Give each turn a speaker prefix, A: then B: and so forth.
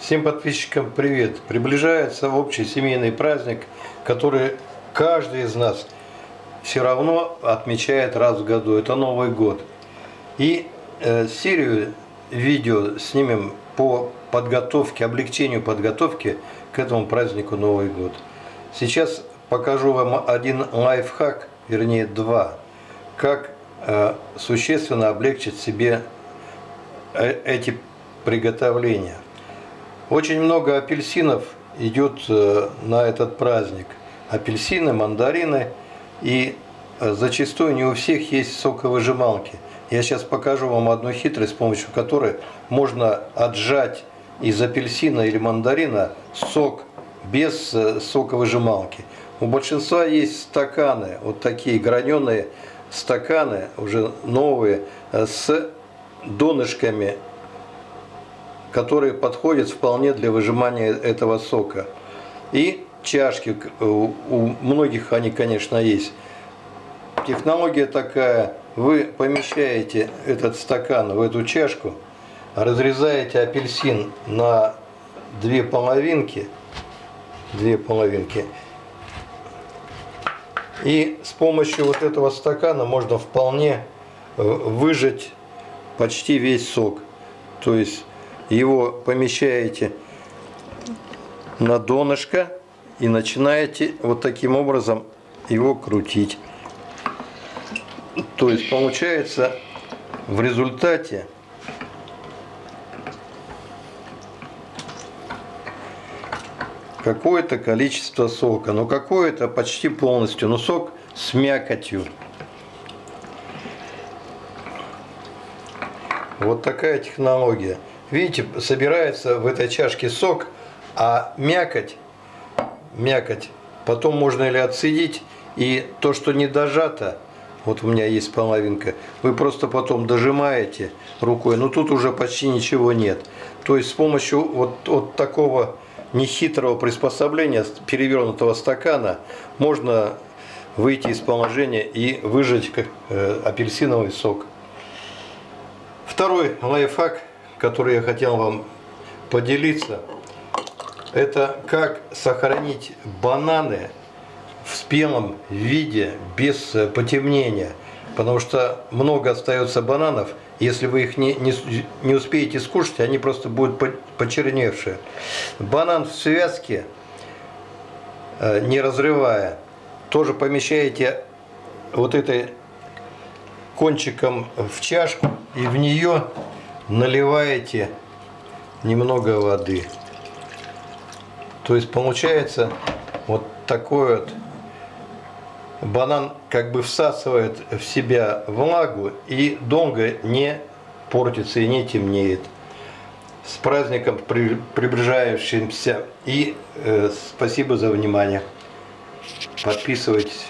A: Всем подписчикам привет! Приближается общий семейный праздник, который каждый из нас все равно отмечает раз в году. Это Новый год. И э, серию видео снимем по подготовке, облегчению подготовки к этому празднику Новый год. Сейчас покажу вам один лайфхак, вернее два, как э, существенно облегчить себе э, эти приготовления. Очень много апельсинов идет э, на этот праздник. Апельсины, мандарины и э, зачастую не у всех есть соковыжималки. Я сейчас покажу вам одну хитрость, с помощью которой можно отжать из апельсина или мандарина сок без э, соковыжималки. У большинства есть стаканы, вот такие граненые стаканы, уже новые, с донышками которые подходят вполне для выжимания этого сока. И чашки, у многих они, конечно, есть. Технология такая, вы помещаете этот стакан в эту чашку, разрезаете апельсин на две половинки, две половинки, и с помощью вот этого стакана можно вполне э, выжать почти весь сок. То есть его помещаете на донышко и начинаете вот таким образом его крутить. То есть получается в результате какое-то количество сока. но какое-то почти полностью, но сок с мякотью. Вот такая технология. Видите, собирается в этой чашке сок, а мякоть, мякоть потом можно или отсидеть, и то, что не дожато, вот у меня есть половинка, вы просто потом дожимаете рукой, но тут уже почти ничего нет. То есть с помощью вот, вот такого нехитрого приспособления, перевернутого стакана, можно выйти из положения и выжать э, апельсиновый сок. Второй лайфхак который я хотел вам поделиться, это как сохранить бананы в спелом виде без э, потемнения. Потому что много остается бананов, если вы их не, не, не успеете скушать, они просто будут почерневшие. Банан в связке, э, не разрывая, тоже помещаете вот этой кончиком в чашку и в нее наливаете немного воды. То есть получается вот такой вот банан как бы всасывает в себя влагу и долго не портится и не темнеет. С праздником приближающимся и э, спасибо за внимание. Подписывайтесь.